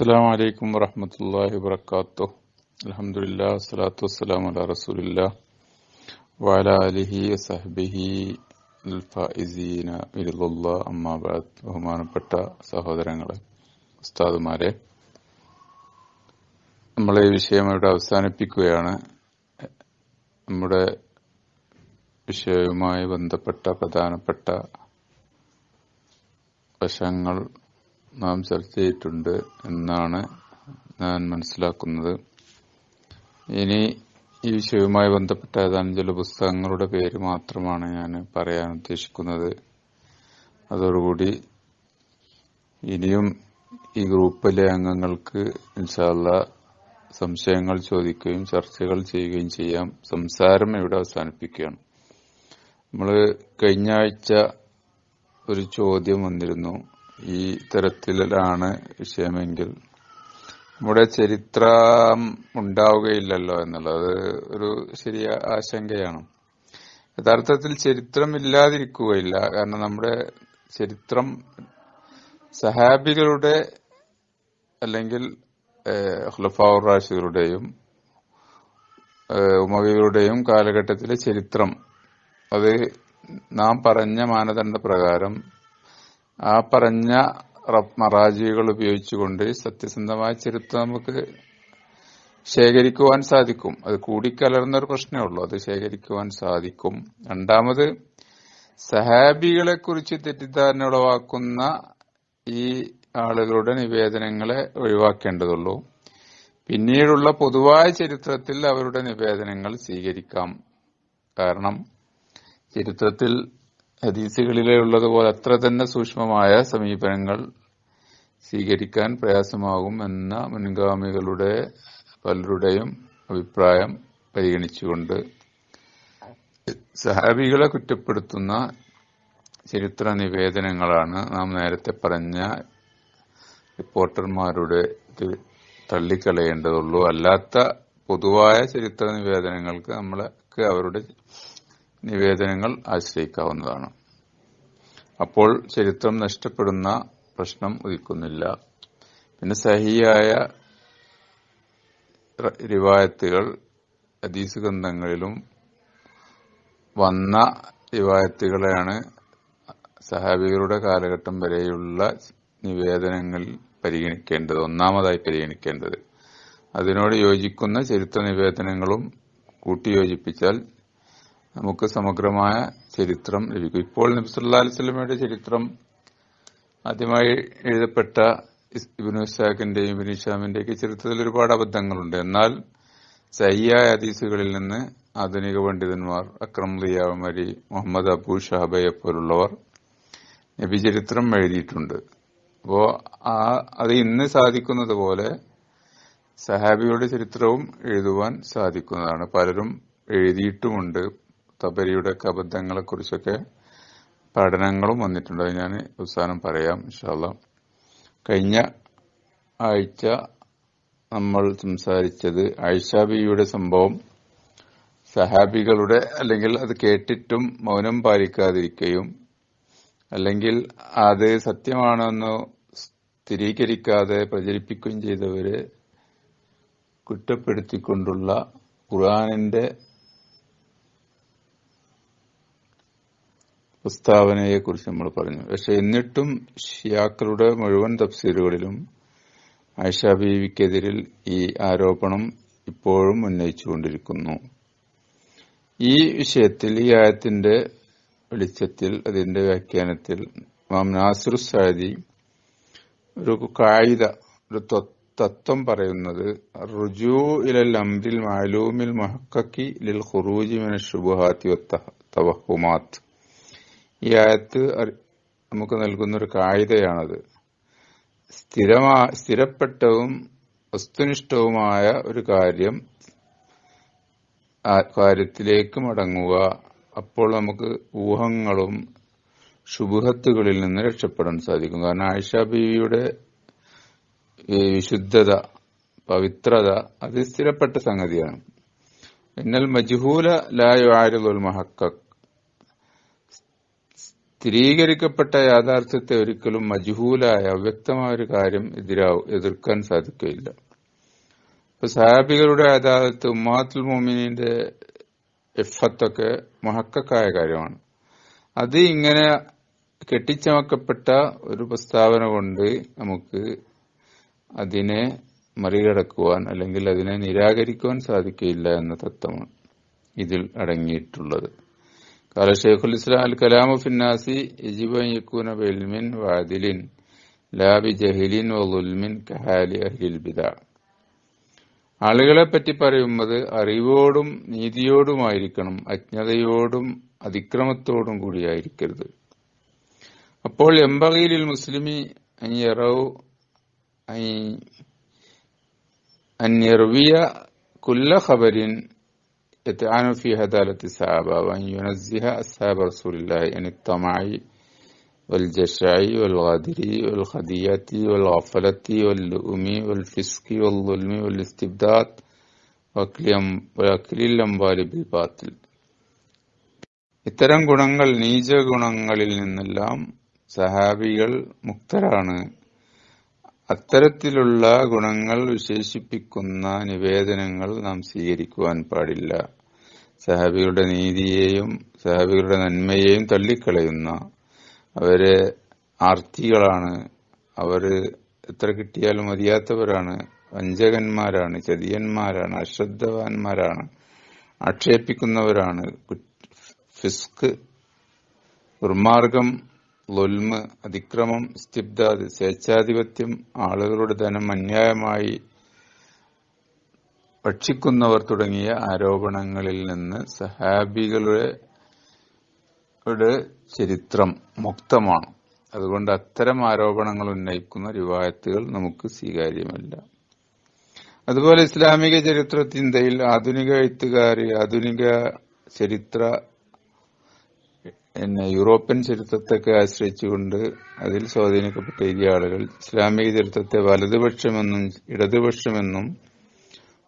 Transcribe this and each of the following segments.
അസ്സാം വലൈക്കും വറഹമത്തല്ലാഹി വാത്തു അലഹമുല്ലാ വസ്സലാത്തു വസ്സലാം അല റസൂലില്ല വാല അലിഹി സഹബിഹി ഫൈസീന ഇരുദുല്ല അമ്മാബാദ് ബഹുമാനപ്പെട്ട സഹോദരങ്ങളെ ഉസ്താദുമാരെ നമ്മൾ ഈ വിഷയം ഇവിടെ അവസാനിപ്പിക്കുകയാണ്. നമ്മുടെ വിഷയവുമായി ബന്ധപ്പെട്ട പ്രധാനപ്പെട്ട വശങ്ങൾ നാം ചർച്ച ചെയ്തിട്ടുണ്ട് എന്നാണ് ഞാൻ മനസ്സിലാക്കുന്നത്. ഇനി ഈ വിഷയവുമായി ബന്ധപ്പെട്ട ഏതാനും ചില പുസ്തകങ്ങളുടെ പേര് മാത്രമാണ് ഞാൻ പറയാൻ ഉദ്ദേശിക്കുന്നത്. അതോടുകൂടി ഇനിയും ഈ ഗ്രൂപ്പിലെ അംഗങ്ങൾക്ക് ഇൻഷാല്ല സംശയങ്ങൾ ചോദിക്കുകയും ചർച്ചകൾ ചെയ്യുകയും ചെയ്യാം. സംസാരം ഇവിടെ അവസാനിപ്പിക്കുകയാണ്. നമ്മൾ കഴിഞ്ഞ ആഴ്ച ഒരു ചോദ്യം വന്നിരുന്നു. ഈ തരത്തിലാണ് വിഷയമെങ്കിൽ. നമ്മുടെ ചരിത്രം ഉണ്ടാവുകയില്ലല്ലോ എന്നുള്ളത് ഒരു ശരിയ ആശങ്കയാണ്. യഥാർത്ഥത്തിൽ ചരിത്രം ഇല്ലാതിരിക്കുകയില്ല. കാരണം നമ്മുടെ ചരിത്രം സഹാബികളുടെ അല്ലെങ്കിൽ ഹുലഫാവുർ റാഷികളുടെയും ഉമവികളുടെയും കാലഘട്ടത്തിലെ ചരിത്രം. അത് നാം പറഞ്ഞ മാനദണ്ഡ പ്രകാരം ആ പറഞ്ഞ മറാജികൾ ഉപയോഗിച്ചുകൊണ്ട് സത്യസന്ധമായ ചരിത്രം നമുക്ക് ശേഖരിക്കുവാൻ സാധിക്കും. അത് കൂടിക്കലർന്ന ഒരു പ്രശ്നമേ ഉള്ളൂ. അത് ശേഖരിക്കുവാൻ സാധിക്കും. രണ്ടാമത് സഹാബികളെ കുറിച്ച് തെറ്റിദ്ധാരണ ഉളവാക്കുന്ന ഈ ആളുകളുടെ നിവേദനങ്ങളെ ഒഴിവാക്കേണ്ടതുള്ളൂ. പിന്നീടുള്ള പൊതുവായ ചരിത്രത്തിൽ അവരുടെ നിവേദനങ്ങൾ സ്വീകരിക്കാം. കാരണം ചരിത്രത്തിൽ ഹദീസുകളിലെ ഉള്ളതുപോലെ അത്ര തന്നെ സൂക്ഷ്മമായ സമീപനങ്ങൾ സ്വീകരിക്കാൻ പ്രയാസമാകും എന്ന മുൻഗാമികളുടെ പലരുടെയും അഭിപ്രായം പരിഗണിച്ചുകൊണ്ട് സഹാബികളെ കുറ്റപ്പെടുത്തുന്ന ചരിത്ര നിവേദനങ്ങളാണ് നാം നേരത്തെ പറഞ്ഞ റിപ്പോർട്ടർമാരുടെ ഇത് തള്ളിക്കളയേണ്ടതുള്ളൂ. അല്ലാത്ത പൊതുവായ ചരിത്ര നിവേദനങ്ങൾക്ക് നമ്മൾക്ക് അവരുടെ നിവേദനങ്ങൾ ആശ്രയിക്കാവുന്നതാണ്. അപ്പോൾ ചരിത്രം നഷ്ടപ്പെടുന്ന പ്രശ്നം ഉദിക്കുന്നില്ല. പിന്നെ സഹിയായ റിവായത്തുകൾ ഹദീസ് ഗ്രന്ഥങ്ങളിലും വന്ന റിവായത്തുകളെയാണ് സഹാബികളുടെ കാലഘട്ടം വരെയുള്ള നിവേദനങ്ങൾ പരിഗണിക്കേണ്ടത് ഒന്നാമതായി പരിഗണിക്കേണ്ടത്. അതിനോട് യോജിക്കുന്ന ചരിത്ര നിവേദനങ്ങളും കൂട്ടിയോജിപ്പിച്ചാൽ നമുക്ക് സമഗ്രമായ ചരിത്രം ലഭിക്കും. ഇപ്പോൾ നബ്സുല്ലാ അലിസ്ലമയുടെ ചരിത്രം ആദ്യമായി എഴുതപ്പെട്ട ഇബിനു ഇസാഖിന്റെയും ഇബിൻ ഇഷാമിന്റെയൊക്കെ ചരിത്രത്തിൽ ഒരുപാട് അബദ്ധങ്ങളുണ്ട്. എന്നാൽ സയ്യായ ഹദീസുകളിൽ നിന്ന് ആധുനിക പണ്ഡിതന്മാർ അക്രം റിയാമരി മുഹമ്മദ് അബു ഷഹബയെ പോലുള്ളവർ നബി ചരിത്രം എഴുതിയിട്ടുണ്ട്. അപ്പോ ആ അത് ഇന്ന് സാധിക്കുന്നത് പോലെ സഹാബിയുടെ ചരിത്രവും എഴുതുവാൻ സാധിക്കുന്നതാണ്. പലരും എഴുതിയിട്ടുമുണ്ട്. തബരിയുടെ അബദ്ധങ്ങളെ കുറിച്ചൊക്കെ പഠനങ്ങളും വന്നിട്ടുണ്ട്. ഞാൻ അവസാനം പറയാം ഇൻഷാല്ല കഴിഞ്ഞ ആഴ്ച നമ്മൾ സംസാരിച്ചത് ഐഷാബിയുടെ സംഭവം. സഹാബികളുടെ അല്ലെങ്കിൽ അത് കേട്ടിട്ടും മൗനം പാലിക്കാതിരിക്കുകയും അല്ലെങ്കിൽ അത് സത്യമാണെന്ന് സ്ഥിരീകരിക്കാതെ പ്രചരിപ്പിക്കുകയും ചെയ്തവരെ കുറ്റപ്പെടുത്തിക്കൊണ്ടുള്ള ഖുർആാനിന്റെ പ്രസ്താവനയെ കുറിച്ച് നമ്മൾ പറഞ്ഞു. പക്ഷെ എന്നിട്ടും ഷിയാക്കളുടെ മുഴുവൻ തഫ്സീലുകളിലും ആയിഷ ബീവിക്കെതിരിൽ ഈ ആരോപണം ഇപ്പോഴും ഉന്നയിച്ചുകൊണ്ടിരിക്കുന്നു. ഈ വിഷയത്തിൽ ഈ ആയത്തിന്റെ വെളിച്ചത്തിൽ അതിന്റെ വ്യാഖ്യാനത്തിൽ മാം നാസിർ സാദി ഒരു കായിക ഒരു തത്വം പറയുന്നത് റുജു ഇലൽ അംരിൽ മാലൂമിൽ മഹക്കി ലിൽ ഖുറൂജി മിന ഷുബുഹാത്തി തവഹുമാത്ത്. ഈ ആയത്ത് നമുക്ക് നൽകുന്ന ഒരു കായികയാണത്. സ്ഥിരമാ സ്ഥിരപ്പെട്ടവും വസ്തുനിഷ്ഠവുമായ ഒരു കാര്യം കാര്യത്തിലേക്ക് മടങ്ങുക. അപ്പോൾ നമുക്ക് ഊഹങ്ങളും ശുഭഹത്തുകളിൽ നിന്ന് രക്ഷപ്പെടാൻ സാധിക്കും. കാരണം ആയിഷ ബീവിയുടെ വിശുദ്ധത പവിത്രത അത് സ്ഥിരപ്പെട്ട സംഗതിയാണ്. എന്നാൽ മജ്ഹൂല ലായു ആരുൽ മഹക്കക്. സ്ഥിരീകരിക്കപ്പെട്ട യാഥാർത്ഥ്യത്തെ ഒരിക്കലും മജ്ഹൂലായ അവ്യക്തമായ ഒരു കാര്യം എതിരാവും എതിർക്കാൻ സാധിക്കുകയില്ല. ഇപ്പൊ സഹാബികളുടെ അദാലത്ത് ഉമ്മാത്തുൽ മോമിനിന്റെ എഫത്തൊക്കെ മഹക്കായ കാര്യമാണ്. അത് ഇങ്ങനെ കെട്ടിച്ചമക്കപ്പെട്ട ഒരു പ്രസ്താവന കൊണ്ട് നമുക്ക് അതിനെ മറികടക്കുവാൻ അല്ലെങ്കിൽ അതിനെ നിരാകരിക്കുവാൻ സാധിക്കില്ല എന്ന തത്വമാണ് ഇതിൽ അടങ്ങിയിട്ടുള്ളത്. قال شيخ الإسلام الكلام في الناس يجب أن يكون بعلم وعدل لا بجهل وظلم كحال أهل البدع ആളുകളെ പറ്റി പറയുന്നത് അറിവോടും നീതിയോടുമായിരിക്കണം അജ്ഞതയോടും അതിക്രമത്തോടും കൂടിയായിരിക്കരുത് അപ്പോൾ എംബകയിലിൽ മുസ്ലിമി അഞ്ഞറവ് അന്യർവിയ കുല്ല ഖബരിൻ يتعان في هدالة الصحابة وأن ينزه أصحاب رسول الله عن الطمع والجشع والغدر والخدية والغفلة واللؤم والفسق والظلم والاستبداد وأكل الأموال بالباطل ഇത്തരം ഗുണങ്ങൾ നീച ഗുണങ്ങളിൽ നിന്നെല്ലാം സഹാബികൾ മുക്തരാണ് അത്തരത്തിലുള്ള ഗുണങ്ങൾ വിശേഷിപ്പിക്കുന്ന നിവേദനങ്ങൾ നാം സ്വീകരിക്കുവാൻ പാടില്ല സഹാബികളുടെ നീതിയെയും സഹാബികളുടെ നന്മയെയും തള്ളിക്കളയുന്ന അവർ ആർത്തികളാണ്. അവർ എത്ര കിട്ടിയാലും മതിയാത്തവരാണ്. വഞ്ചകന്മാരാണ് ചതിയന്മാരാണ് അശ്രദ്ധവാന്മാരാണ് ആക്ഷേപിക്കുന്നവരാണ്. ഫിസ്ക് ദുർമാർഗം ലൊൽമ് അതിക്രമം സ്തിബ്ദാദ് സ്വേച്ഛാധിപത്യം ആളുകളുടെ ധനം അന്യായമായി ഭക്ഷിക്കുന്നവർ തുടങ്ങിയ ആരോപണങ്ങളിൽ നിന്ന് സഹാബികളുടെ ചരിത്രം മുക്തമാണ്. അതുകൊണ്ട് അത്തരം ആരോപണങ്ങൾ ഉന്നയിക്കുന്ന റിവായത്തുകൾ നമുക്ക് സ്വീകാര്യമല്ല. അതുപോലെ ഇസ്ലാമിക ചരിത്ര ചിന്തയിൽ ആധുനിക എഴുത്തുകാർ ആധുനിക ചരിത്ര പിന്നെ യൂറോപ്യൻ ചരിത്രത്തൊക്കെ ആശ്രയിച്ചുകൊണ്ട് അതിൽ സ്വാധീനിക്കപ്പെട്ട ആളുകൾ ഇസ്ലാമിക ചരിത്രത്തെ വലതുപക്ഷമെന്നും ഇടതുപക്ഷമെന്നും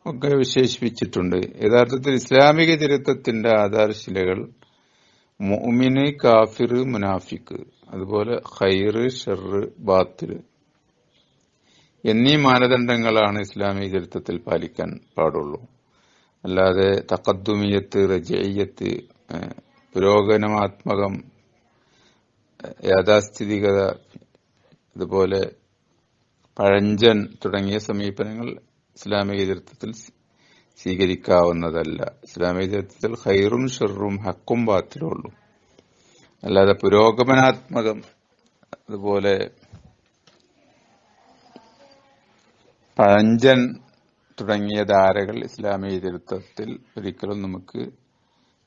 ഒക്കെ വിശേഷിപ്പിച്ചിട്ടുണ്ട്. യഥാർത്ഥത്തിൽ ഇസ്ലാമിക ചരിത്രത്തിന്റെ ആധാരശിലകൾ മുഅ്മിന് കാഫിർ മുനാഫിക്ക് അതുപോലെ ഖൈറ് ഷെറ് ബാത്തിൽ എന്നീ മാനദണ്ഡങ്ങളാണ് ഇസ്ലാമിക ചരിത്രത്തിൽ പാലിക്കാൻ പാടുള്ളൂ. അല്ലാതെ തക്കദ്ദുമിയത്ത് റജയ്യത്ത് പുരോഗമനാത്മകം യാഥാസ്ഥിതികത അതുപോലെ പഴഞ്ചൻ തുടങ്ങിയ സമീപനങ്ങൾ ഇസ്ലാമിക ചരിത്രത്തിൽ സ്വീകരിക്കാവുന്നതല്ല. ഇസ്ലാമിക ചരിത്രത്തിൽ ഹൈറും ഷെറും ഹക്കും ബാത്തിലുള്ളൂ. അല്ലാതെ പുരോഗമനാത്മകം അതുപോലെ പഴഞ്ചൻ തുടങ്ങിയ ധാരകൾ ഇസ്ലാമിക ചരിത്രത്തിൽ ഒരിക്കലും നമുക്ക്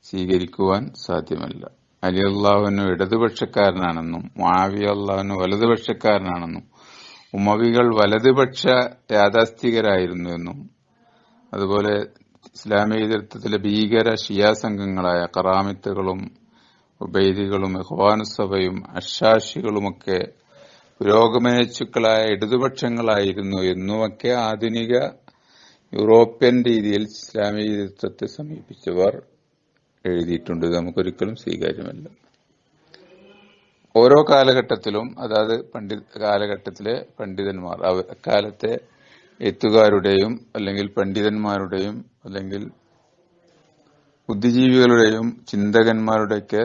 സ്വീകരിക്കുവാൻ സാധ്യമല്ല. അലി അള്ളാഹുവിന് ഇടതുപക്ഷക്കാരനാണെന്നും മാവി അള്ളാഹുവിന് വലതുപക്ഷക്കാരനാണെന്നും ഉമവികൾ വലതുപക്ഷ യാഥാസ്ഥികരായിരുന്നു എന്നും അതുപോലെ ഇസ്ലാമിക ചരിത്രത്തിലെ ഭീകര ഷിയാ സംഘങ്ങളായ കറാമിത്തുകളും ഉബൈദികളും ഇഹ്വാനുസഭയും അഷാഷികളുമൊക്കെ പുരോഗമനച്ചുക്കളായ ഇടതുപക്ഷങ്ങളായിരുന്നു എന്നുമൊക്കെ ആധുനിക യൂറോപ്യൻ രീതിയിൽ ഇസ്ലാമിക ചരിത്രത്തെ സമീപിച്ചവർ എഴുതിയിട്ടുണ്ട്. നമുക്കൊരിക്കലും സ്വീകാര്യമല്ല. ഓരോ കാലഘട്ടത്തിലും അതായത് പണ്ഡിത കാലഘട്ടത്തിലെ പണ്ഡിതന്മാർ അക്കാലത്തെ എത്തുകാരുടെയും അല്ലെങ്കിൽ പണ്ഡിതന്മാരുടെയും അല്ലെങ്കിൽ ബുദ്ധിജീവികളുടെയും ചിന്തകന്മാരുടെയൊക്കെ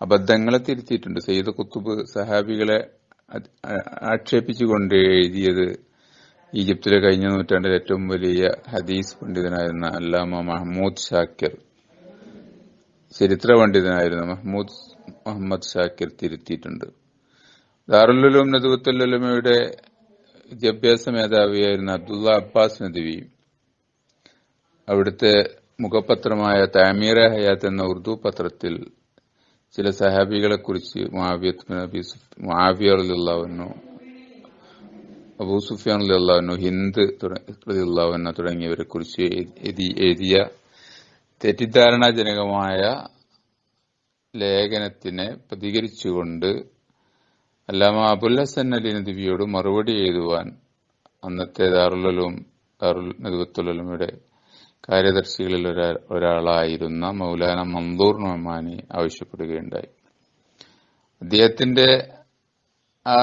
അബദ്ധങ്ങളെ തിരുത്തിയിട്ടുണ്ട്. സയ്യിദ് കുത്തുബ് സഹാബികളെ ആക്ഷേപിച്ചുകൊണ്ട് എഴുതിയത് ഈജിപ്തിലെ കഴിഞ്ഞ നൂറ്റാണ്ടിൽ ഏറ്റവും വലിയ ഹദീസ് പണ്ഡിതനായിരുന്ന അല്ലാമ മഹ്മൂദ് ഷാക്കിർ ചരിത്ര പണ്ഡിതനായിരുന്ന മഹ്മൂദ് മുഹമ്മദ് ഷാക്കിർ തിരുത്തിയിട്ടുണ്ട്. ദാറുല്ലുലും നദുവത്തുല്ലുമയുടെ വിദ്യാഭ്യാസ മേധാവിയായിരുന്ന അബ്ദുള്ള അബ്ബാസ് നദുവി അവിടുത്തെ മുഖപത്രമായ താമീറ ഹയാത്ത് എന്ന ഉറുദു പത്രത്തിൽ ചില സഹാബികളെ കുറിച്ച് മുആവിയറുല്ലാവുന്നു അബൂ സുഫിയാൻ ഹിന്ദ് അള്ളാഹുന തുടങ്ങിയവരെ കുറിച്ച് എഴുതിയ തെറ്റിദ്ധാരണാജനകമായ ലേഖനത്തിനെ പ്രതികരിച്ചുകൊണ്ട് അല്ലാമ അബുൽ ഹസൻ അലി നദിവിയോട് മറുപടി എഴുതുവാൻ അന്നത്തെ ദാറുലും ദാറുൽ നദുവത്തുലമയുടെ കാര്യദർശികളിൽ ഒരാളായിരുന്ന മൗലാന മന്ദൂർ നൊമാനി ആവശ്യപ്പെടുകയുണ്ടായി. അദ്ദേഹത്തിന്റെ ആ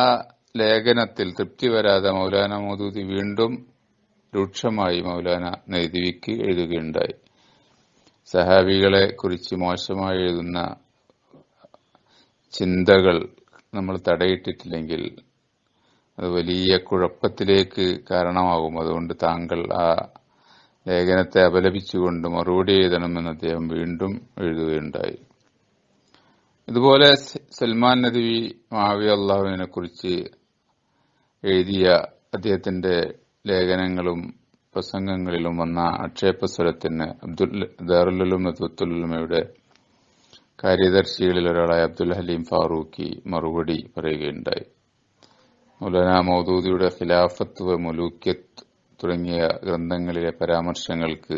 ലേഖനത്തിൽ തൃപ്തി വരാതെ മൗലാന മൗദൂദി വീണ്ടും രൂക്ഷമായി മൗലാന നൈദിവിക്ക് എഴുതുകയുണ്ടായി. സഹാബികളെ കുറിച്ച് മോശമായി എഴുതുന്ന ചിന്തകൾ നമ്മൾ തടയിട്ടിട്ടില്ലെങ്കിൽ അത് വലിയ കുഴപ്പത്തിലേക്ക് കാരണമാകും. അതുകൊണ്ട് താങ്കൾ ആ ലേഖനത്തെ അപലപിച്ചുകൊണ്ട് മറുപടി എഴുതണമെന്ന് അദ്ദേഹം വീണ്ടും എഴുതുകയുണ്ടായി. ഇതുപോലെ സൽമാൻ നദവി മാവിയ അള്ളാഹുവിനെ കുറിച്ച് എഴുതിയ അദ്ദേഹത്തിന്റെ ലേഖനങ്ങളും പ്രസംഗങ്ങളിലും വന്ന ആക്ഷേപസ്വരത്തിന് അബ്ദുൽ ദാറുലും അബ്ദുലുമയുടെ കാര്യദർശികളിൽ ഒരാളായ അബ്ദുൽ ഹലീം ഫാറൂഖി മറുപടി പറയുകയുണ്ടായി. മൗലാന മൗദൂദിയുടെ ഖിലാഫത്ത് മുലൂക്യത്ത് തുടങ്ങിയ ഗ്രന്ഥങ്ങളിലെ പരാമർശങ്ങൾക്ക്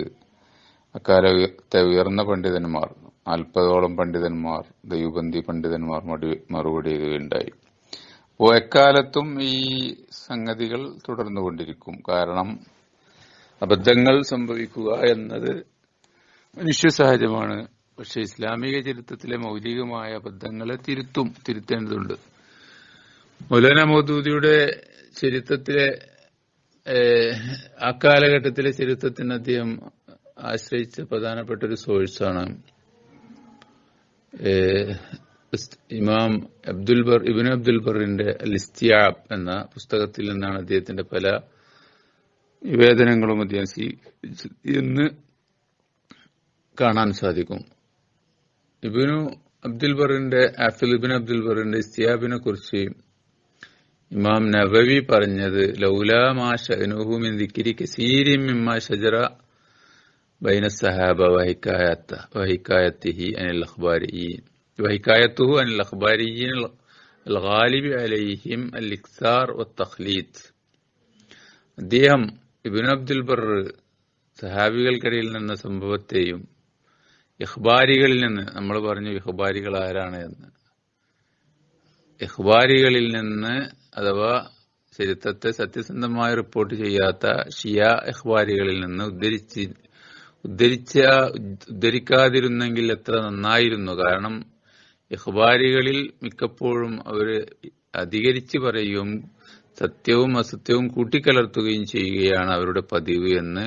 അക്കാലത്തെ ഉയർന്ന പണ്ഡിതന്മാർ നാൽപ്പതോളം പണ്ഡിതന്മാർ ദൈവബന്ധി പണ്ഡിതന്മാർ മറുപടി എഴുതുകയുണ്ടായി. അപ്പോൾ എക്കാലത്തും ഈ സംഗതികൾ തുടർന്നുകൊണ്ടിരിക്കും. കാരണം അബദ്ധങ്ങൾ സംഭവിക്കുക എന്നത് മനുഷ്യ സഹജമാണ്. പക്ഷെ ഇസ്ലാമിക ചരിത്രത്തിലെ മൗലികമായ അബദ്ധങ്ങളെ തിരുത്തും തിരുത്തേണ്ടതുണ്ട്. മൗലാന മൗദൂദിയുടെ ചരിത്രത്തിലെ അക്കാലഘട്ടത്തിലെ കാലഘട്ടത്തിലെ ചരിത്രത്തിന് അദ്ദേഹം ആശ്രയിച്ച പ്രധാനപ്പെട്ട ഒരു സോഴ്സാണ്. ഇമാം അബ്ദുൽ ബർ ഇബിൻ അബ്ദുൽ ബറിന്റെ ലിസ്തിയാബ് എന്ന പുസ്തകത്തിൽ നിന്നാണ് അദ്ദേഹത്തിന്റെ പല നിവേദനങ്ങളും അദ്ദേഹം സ്വീകരിച്ചത് എന്ന് കാണാൻ സാധിക്കും. ഇബിനു അബ്ദുൽ ബറിന്റെ ആഫിൽ ഇബിൻ അബ്ദുൽ ബറിന്റെ ഇസ്തിയാബിനെ കുറിച്ച് ഇമാം നബവി പറഞ്ഞത് ലൗലാ മാ ഷഅനുഹു മിൻ ദിക്രി കസീരിൻ മിമ്മാ ഷജറ ബൈന സഹാബ വഹിക്കായത്ത വഹിക്കായത്തിഹി അനിൽ അഖ്ബാരിയീൻ വഹിക്കായത്തുഹു അനിൽ അഖ്ബാരിയീൻ الغالب عليهم الإكثار والتخليد അദ്ദേഹം ഇബിൻ അബ്ദുൽ ബർ സഹാബികൾക്കിടയിൽ നിന്ന സംഭവത്തെയും ഇഖ്ബാരികളിൽ നിന്ന് നമ്മൾ പറഞ്ഞു ഇഹ്ബാരികൾ ആരാണ് എന്ന്. ഇഹ്ബാരികളിൽ നിന്ന് അഥവാ ചരിത്രത്തെ സത്യസന്ധമായി റിപ്പോർട്ട് ചെയ്യാത്ത ഷിയ ഇഖ്ബാരികളിൽ നിന്ന് ഉദ്ധരിച്ച് ഉദ്ധരിച്ച ഉദ്ധരിക്കാതിരുന്നെങ്കിൽ എത്ര നന്നായിരുന്നു. കാരണം ഇഖ്ബാരികളിൽ മിക്കപ്പോഴും അവർ അധികരിച്ച് പറയുകയും സത്യവും അസത്യവും കൂട്ടിക്കലർത്തുകയും ചെയ്യുകയാണ് അവരുടെ പതിവ് എന്ന്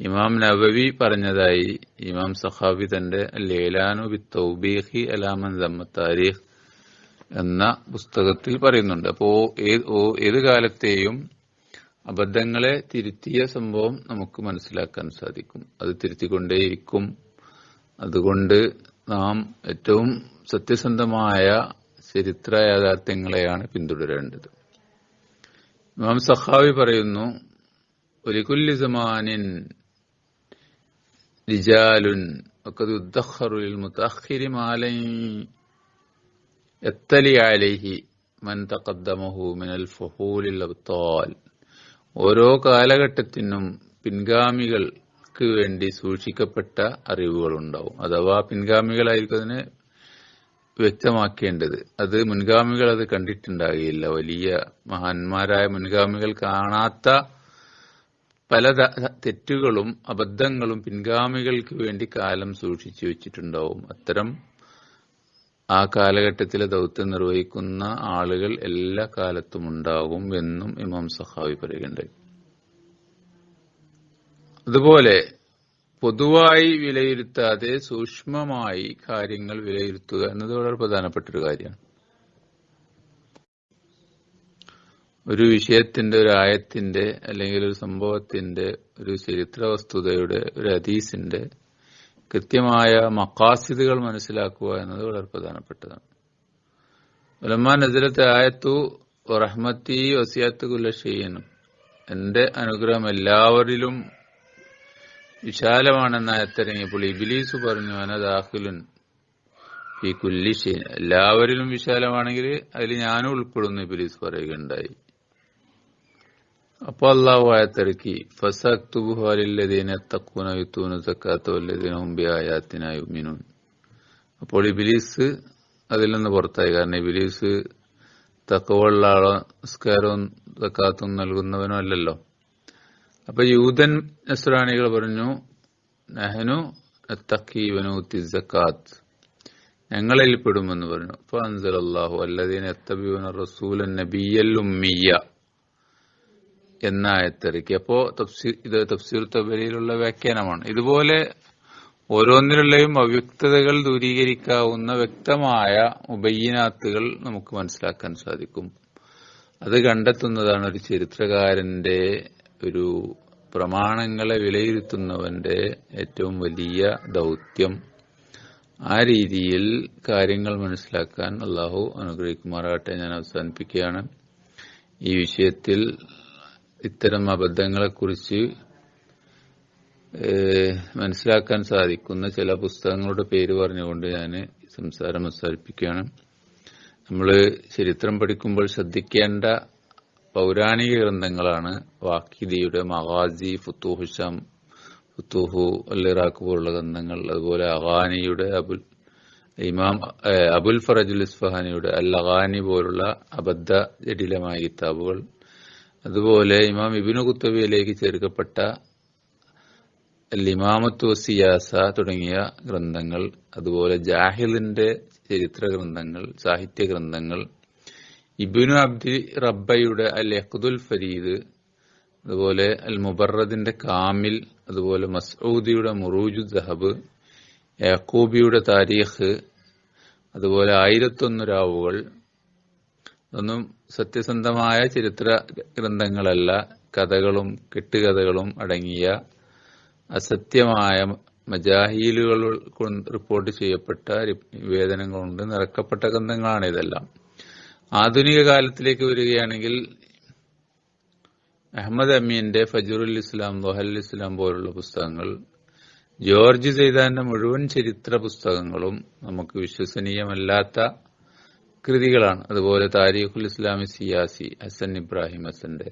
ഇമാം നബവി പറഞ്ഞതായി ഇമാം സഹാബി തന്റെ ലേലാനു ബി തൗബീഹി അലാമൻ ദമ്മ താരീഖ് എന്ന പുസ്തകത്തിൽ പറയുന്നുണ്ട്. അപ്പോ ഏത് കാലത്തെയും അബദ്ധങ്ങളെ തിരുത്തിയ സംഭവം നമുക്ക് മനസ്സിലാക്കാൻ സാധിക്കും. അത് തിരുത്തിക്കൊണ്ടേയിരിക്കും. അതുകൊണ്ട് നാം ഏറ്റവും സത്യസന്ധമായ ചരിത്ര യാഥാർത്ഥ്യങ്ങളെയാണ് പിന്തുടരേണ്ടത്. ഇമാം സഹാബി പറയുന്നു ഒലികുല്ലി സമാനിൻ ഓരോ കാലഘട്ടത്തിനും പിൻഗാമികൾക്ക് വേണ്ടി സൂക്ഷിക്കപ്പെട്ട അറിവുകൾ ഉണ്ടാവും അഥവാ പിൻഗാമികളായിരിക്കും അതിനെ വ്യക്തമാക്കേണ്ടത്. അത് മുൻഗാമികൾ അത് കണ്ടിട്ടുണ്ടാകില്ല. വലിയ മഹാന്മാരായ മുൻഗാമികൾ കാണാത്ത പല തെറ്റുകളും അബദ്ധങ്ങളും പിൻഗാമികൾക്ക് വേണ്ടി കാലം സൂക്ഷിച്ചു വെച്ചിട്ടുണ്ടാവും. അത്തരം ആ കാലഘട്ടത്തിലെ ദൗത്യം നിർവഹിക്കുന്ന ആളുകൾ എല്ലാ കാലത്തും ഉണ്ടാകും എന്നും ഇമാം സഹാവി പറയുകയുണ്ടായി അതുപോലെ പൊതുവായി വിലയിരുത്താതെ സൂക്ഷ്മമായി കാര്യങ്ങൾ വിലയിരുത്തുക എന്നത് വളരെ പ്രധാനപ്പെട്ട ഒരു കാര്യമാണ്. ഒരു വിഷയത്തിന്റെ ഒരു ആയത്തിന്റെ അല്ലെങ്കിൽ ഒരു സംഭവത്തിന്റെ ഒരു ചരിത്ര വസ്തുതയുടെ ഒരു ഹദീസിന്റെ കൃത്യമായ മക്കാസിദുകൾ മനസ്സിലാക്കുക എന്നത് വളരെ പ്രധാനപ്പെട്ടതാണ്. ഉലമാ നസിലത്തെ ആയത്തു റഹ്മത്തി വസിയാത്ത് കുല്ലഷീനും എന്റെ അനുഗ്രഹം എല്ലാവരിലും വിശാലമാണെന്ന ആയത്തിറങ്ങിയപ്പോൾ ഇബിലീസ് പറഞ്ഞു അനദാഹുലുൻ ഈ കുല്ലിഷീൻ എല്ലാവരിലും വിശാലമാണെങ്കിൽ അതിൽ ഞാനും ഉൾപ്പെടുന്നു ഇബിലീസ് പറയുകയുണ്ടായി. അപ്പൊ അള്ളാഹു ആയത്തിറക്കി ഫസക്തുബുഹാലില്ലതീന തക്കൂന യുത്തൂന സക്കാത്ത വല്ലദീന മുമ്പി ആയാത്തിനായി മിനൂൻ അപ്പോൾ ഇബിലീസ് അതിൽ നിന്ന് പുറത്തായി. കാരണം ഇബിലീസ് തക്കവുള്ള ആളോ നിസ്കാരവും സക്കാത്തും നൽകുന്നവനോ അല്ലല്ലോ. അപ്പൊ യൂതൻ നസ്രാണികൾ പറഞ്ഞു നെഹനു തക്കീവനു തിസക്കാത്ത് ഞങ്ങളിൽ പറഞ്ഞു. അപ്പൊ അൻസലല്ലാഹു അല്ലതീന എത്തബിയുന റസൂലൻ നബിയൽ ഉമ്മിയ എന്ന ആയത്തിറക്കി അപ്പോ തഫ്സീർ ഇത് തഫ്സീർ തബരിയിലുള്ള വ്യാഖ്യാനമാണ്. ഇതുപോലെ ഓരോന്നിലുള്ളയും അവ്യക്തതകൾ ദൂരീകരിക്കാവുന്ന വ്യക്തമായ ഉബയ്യനാത്തുകൾ നമുക്ക് മനസ്സിലാക്കാൻ സാധിക്കും. അത് കണ്ടെത്തുന്നതാണ് ഒരു ചരിത്രകാരന്റെ ഒരു പ്രമാണങ്ങളെ വിലയിരുത്തുന്നവന്റെ ഏറ്റവും വലിയ ദൗത്യം. ആ രീതിയിൽ കാര്യങ്ങൾ മനസ്സിലാക്കാൻ അള്ളാഹു അനുഗ്രഹിക്കുമാറാകട്ടെ ഞാൻ അവസാനിപ്പിക്കുകയാണ്. ഈ വിഷയത്തിൽ ഇത്തരം അബദ്ധങ്ങളെക്കുറിച്ച് മനസ്സിലാക്കാൻ സാധിക്കുന്ന ചില പുസ്തകങ്ങളുടെ പേര് പറഞ്ഞുകൊണ്ട് ഞാൻ സംസാരം അവസാനിപ്പിക്കുകയാണ്. നമ്മൾ ചരിത്രം പഠിക്കുമ്പോൾ ശ്രദ്ധിക്കേണ്ട പൗരാണിക ഗ്രന്ഥങ്ങളാണ് വാക്കിദിയുടെ മഹാജി ഫുത്തൂഹു ഫുത്തുഹു ഇറാഖ് പോലുള്ള ഗ്രന്ഥങ്ങൾ അതുപോലെ അഹാനിയുടെ അബുൽ ഇമാം അബുൽ ഫറജുൽ ഇസ്ഫഹാനിയുടെ അൽ അഹാനി പോലുള്ള അബദ്ധ ജടിലമായ കിതാബുകൾ അതുപോലെ ഇമാം ഇബിനു കുത്തബിയിലേക്ക് ചേർക്കപ്പെട്ട അൽ ഇമാമത്തു സിയാസ തുടങ്ങിയ ഗ്രന്ഥങ്ങൾ അതുപോലെ ജാഹിലിന്റെ ചരിത്ര ഗ്രന്ഥങ്ങൾ സാഹിത്യ ഗ്രന്ഥങ്ങൾ ഇബിനു അബ്ദി റബ്ബയുടെ അൽ യഖ്ദുൽ ഫരീദ് അതുപോലെ അൽ മുബറദിന്റെ കാമിൽ അതുപോലെ മസൂദിയുടെ മുറൂജു ദഹബ് യാക്കൂബിയുടെ താരീഖ് അതുപോലെ ആയിരത്തൊന്ന് രാവുകൾ ഇതൊന്നും സത്യസന്ധമായ ചരിത്ര ഗ്രന്ഥങ്ങളല്ല. കഥകളും കെട്ടുകഥകളും അടങ്ങിയ അസത്യമായ മജാഹീലുകൾ റിപ്പോർട്ട് ചെയ്യപ്പെട്ട നിവേദനം കൊണ്ട് നിറക്കപ്പെട്ട ഗ്രന്ഥങ്ങളാണ് ഇതെല്ലാം. ആധുനിക കാലത്തിലേക്ക് വരികയാണെങ്കിൽ അഹമ്മദ് അമീന്റെ ഫജറുൽ ഇസ്ലാം ദോഹൽ ഇസ്ലാം പോലുള്ള പുസ്തകങ്ങൾ ജോർജ് സെയ്താന്റെ മുഴുവൻ ചരിത്ര പുസ്തകങ്ങളും നമുക്ക് വിശ്വസനീയമല്ലാത്ത കൃതികളാണ്. അതുപോലെ താരിഖുൽ ഇസ്ലാമി സിയാസി ഹസൻ ഇബ്രാഹിം ഹസന്റെ.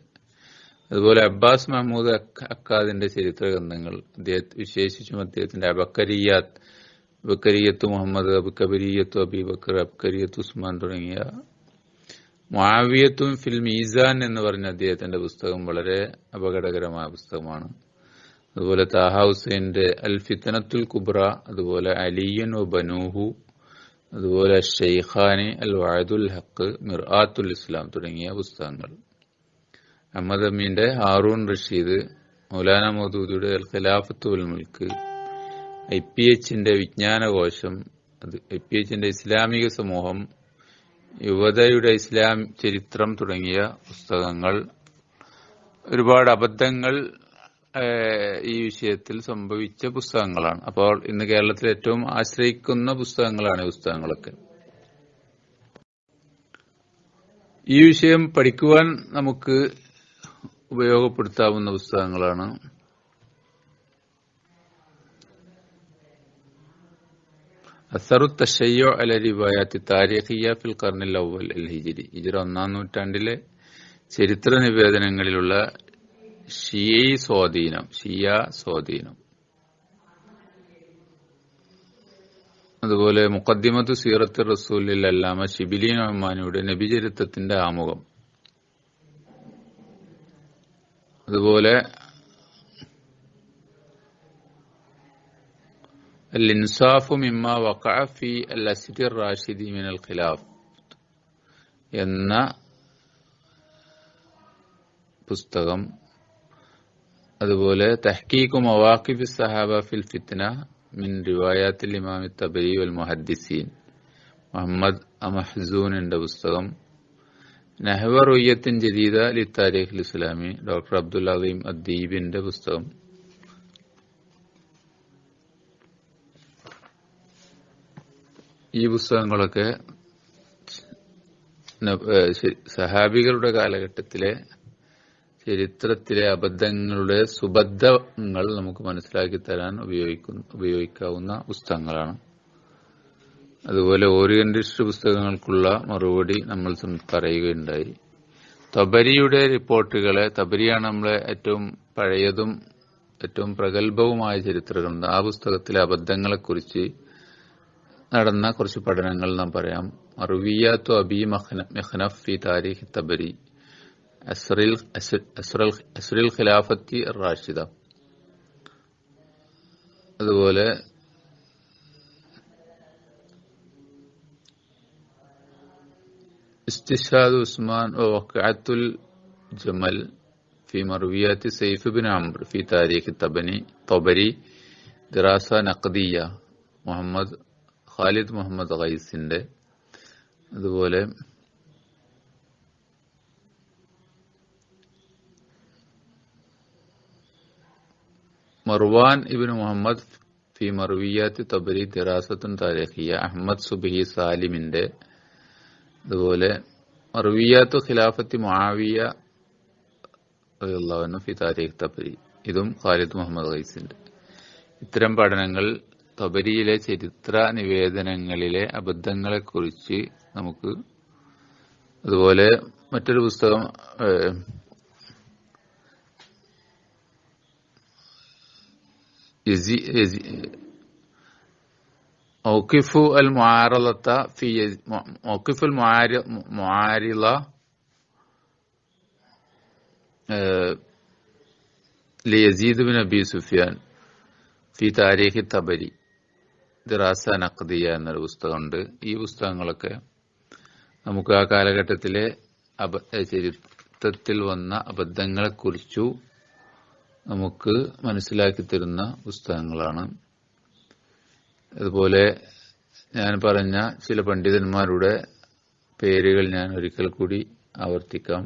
അതുപോലെ അബ്ബാസ് മഹമ്മൂദ് അക്കാദിന്റെ ചരിത്ര ഗ്രന്ഥങ്ങൾ അദ്ദേഹത്തെ വിശേഷിച്ചും അദ്ദേഹത്തിന്റെ അബക്കരിയാത്ത് അബക്കരിയത്ത് മുഹമ്മദ് അബുക്കബരിയത്ത് അബിബക്കർ അബ്കരിയത്ത് ഉസ്മാൻ തുടങ്ങിയ മാവിയത്തും ഫിൽ മീസാൻ എന്ന് പറഞ്ഞ അദ്ദേഹത്തിന്റെ പുസ്തകം വളരെ അപകടകരമായ പുസ്തകമാണ്. അതുപോലെ താഹ ഹുസൈന്റെ അൽ ഫിത്തനത്തുൽ കുബ്ര അതുപോലെ അലിയൻ ഒ ബനൂഹു അതുപോലെ ഷെയ്ഖാനി അൽ വായദുൽ ഹക്ക് മിർആത്തുൽ ഇസ്ലാം തുടങ്ങിയ പുസ്തകങ്ങൾ. അഹമ്മദ് അമീന്റെ ഹാറൂൺ റഷീദ് മൗലാന മൗദൂദിയുടെ അൽ ഖിലാഫത്ത് ഉൽ മുൽക്ക് ഐ പി എച്ചിന്റെ വിജ്ഞാനകോശം അത് ഐ പി എച്ചിന്റെ ഇസ്ലാമിക സമൂഹം യുവതയുടെ ഇസ്ലാം ചരിത്രം തുടങ്ങിയ പുസ്തകങ്ങൾ ഒരുപാട് അബദ്ധങ്ങൾ ഈ വിഷയത്തിൽ സംഭവിച്ച പുസ്തകങ്ങളാണ്. അപ്പോൾ ഇന്ന് കേരളത്തിൽ ഏറ്റവും ആശ്രയിക്കുന്ന പുസ്തകങ്ങളാണ് ഈ പുസ്തകങ്ങളൊക്കെ. ഈ വിഷയം പഠിക്കുവാൻ നമുക്ക് ഉപയോഗപ്പെടുത്താവുന്ന പുസ്തകങ്ങളാണ്. അസറു തഷയ്യോ അല റിവായാത്തി താരിഖിയ ഫിൽ കർണിൽ അവൽ അൽ ഹിജിരി. ഹിജിറ ഒന്നാം നൂറ്റാണ്ടിലെ ചരിത്ര നിവേദനങ്ങളിലുള്ള ഷിയ സ്വാധീനം ഷിയ സ്വാധീനം. അതുപോലെ മുഖദ്ദിമത്ത് സീറത്ത് റസൂലിൽ അല്ലാമ ഷിബിലി റഹ്മാനിയുടെ നബിചരിത്രത്തിന്റെ ആമുഖം. അതുപോലെ ഇൻസാഫു മിമ്മ വഖഅഫി അൽ അസിദിർ റാഷിദി മിനൽ ഖിലാഫ് എന്ന പുസ്തകം അതുപോലെ തഹ്കീഖു മവാഖിബ് സഹാബ ഫിൽ ഫിത്ന മിൻ റിവായാത്തിൽ ഇമാം തബരി വൽ മുഹദ്ദിസീൻ. മുഹമ്മദ് അമഹസൂനിന്റെ പുസ്തകം. നഹവ റുയ്യത്തിൻ ജദീദ ലി താരിഖ് ഇസ്ലാമി ഡോക്ടർ അബ്ദുൽ അലീം അദ്ദീബിന്റെ പുസ്തകം. ഈ പുസ്തകങ്ങളൊക്കെ സഹാബികളുടെ കാലഘട്ടത്തിലെ ചരിത്രത്തിലെ അബദ്ധങ്ങളുടെ സുബദ്ധങ്ങൾ നമുക്ക് മനസ്സിലാക്കി തരാൻ ഉപയോഗിക്കുന്ന ഉപയോഗിക്കാവുന്ന പുസ്തകങ്ങളാണ്. അതുപോലെ ഓറിയന്റിസ്റ്റ് പുസ്തകങ്ങൾക്കുള്ള മറുപടി നമ്മൾ പറയുകയുണ്ടായി. തബരിയുടെ റിപ്പോർട്ടുകളെ തബരിയാണ് നമ്മളെ ഏറ്റവും പഴയതും ഏറ്റവും പ്രഗത്ഭവുമായ ചരിത്രങ്ങളുണ്ട് ആ പുസ്തകത്തിലെ അബദ്ധങ്ങളെക്കുറിച്ച് നടന്ന കുറച്ച് പഠനങ്ങൾ നാം പറയാം. അറുവിയാത്തു അബി മെഹ്നഫ് ഫി താരിഖ് തബരി. അസ്റിൽ അസ്- അസ്റൽ- അസ്റിൽ ഖിലാഫത്തി റാഷിദ അതുപോലെ استشهاد عثمان ووقعة الجمل في مرويات سيف بن عمرو في تاريخ الطبري طبري دراسة نقدية മുഹമ്മദ് ഖാലിദ് മുഹമ്മദ് ഖൈസിന്റെ അതുപോലെ മർവാൻ ഇബിൻ മുഹമ്മദ് ഫി മർവിയാത്തി തബരി ദിറാസത്തുൻ താരിഖിയ അഹമ്മദ് സുബിഹി സാലിമിന്റെ അതുപോലെ മർവിയാത്തു ഖിലാഫത്തി മുആവിയ ഫി താരിഖ് തബരി. ഇതും ഖാലിദ് മുഹമ്മദ് ഖൈസിന്റെ. ഇത്തരം പഠനങ്ങൾ തബരിയിലെ ചരിത്ര നിവേദനങ്ങളിലെ അബദ്ധങ്ങളെക്കുറിച്ച് നമുക്ക് അതുപോലെ മറ്റൊരു പുസ്തകം موقف المعارضة في موقف المعارضة ليزيد بن أبي سفيان في تاريخ الطبري ദിറാസ നഖദിയ എന്നൊരു പുസ്തകമുണ്ട് ഈ പുസ്തകങ്ങളൊക്കെ നമുക്ക് ആ കാലഘട്ടത്തിലെ അബ ചരിത്രത്തിൽ വന്ന അബദ്ധങ്ങളെക്കുറിച്ചു നമുക്ക് മനസ്സിലാക്കി തരുന്ന പുസ്തകങ്ങളാണ്. അതുപോലെ ഞാൻ പറഞ്ഞ ചില പണ്ഡിതന്മാരുടെ പേരുകൾ ഞാൻ ഒരിക്കൽ കൂടി ആവർത്തിക്കാം.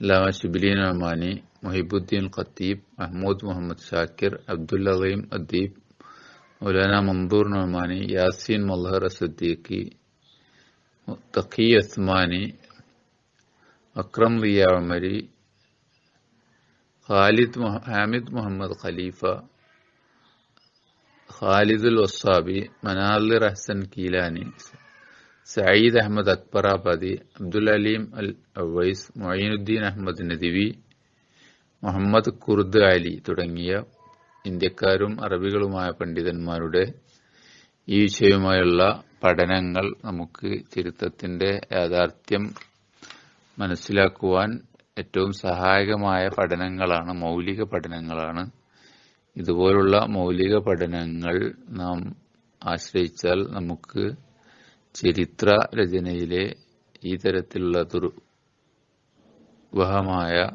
ലാമ ഷിബിലീൻ അമാനി മൊഹിബുദ്ദീൻ ഖത്തീബ് മഹ്മൂദ് മുഹമ്മദ് ഷാക്കിർ അബ്ദുൽ അലീം അദ്ദീബ് മൗലാന മന്ദൂർ നൊമാനി യാസീൻ മൊല്ലഹർ സദ്ദീഖി തഖി അസ്മാനി അക്രം റിയ ഖാലിദ് ഹാമിദ് മുഹമ്മദ് ഖലീഫ ഖാലിദുൽ വസ്സാബി മനാലിർ ഹസൻ കീലാനി സയ്യിദ് അഹമ്മദ് അക്ബറാബാദി അബ്ദുൽ അലീം അൽ അവൈസ് മൊയ്നുദ്ദീൻ അഹമ്മദ് നദിവി മുഹമ്മദ് കുർദ് അലി തുടങ്ങിയ ഇന്ത്യക്കാരും അറബികളുമായ പണ്ഡിതന്മാരുടെ ഈ വിഷയവുമായുള്ള പഠനങ്ങൾ നമുക്ക് ചരിത്രത്തിന്റെ യാഥാർത്ഥ്യം മനസ്സിലാക്കുവാൻ ഏറ്റവും സഹായകമായ പഠനങ്ങളാണ് മൗലിക പഠനങ്ങളാണ്. ഇതുപോലുള്ള മൗലിക പഠനങ്ങൾ നാം ആശ്രയിച്ചാൽ നമുക്ക് ചരിത്ര രചനയിലെ ഈ തരത്തിലുള്ള ദുർവഹമായ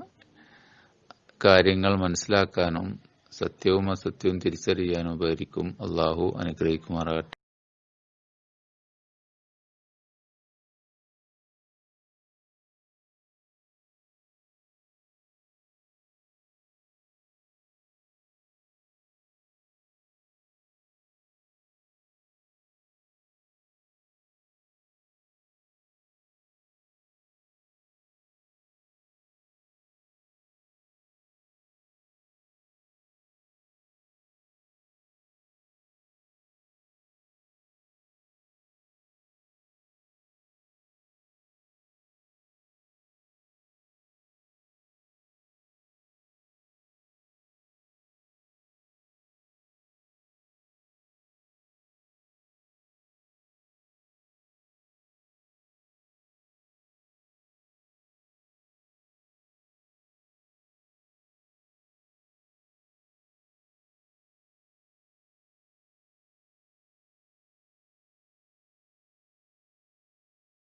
കാര്യങ്ങൾ മനസ്സിലാക്കാനും സത്യവും അസത്യവും തിരിച്ചറിയാനും ഉപകരിക്കും. അള്ളാഹു അനുഗ്രഹിക്കുമാറാകട്ടെ.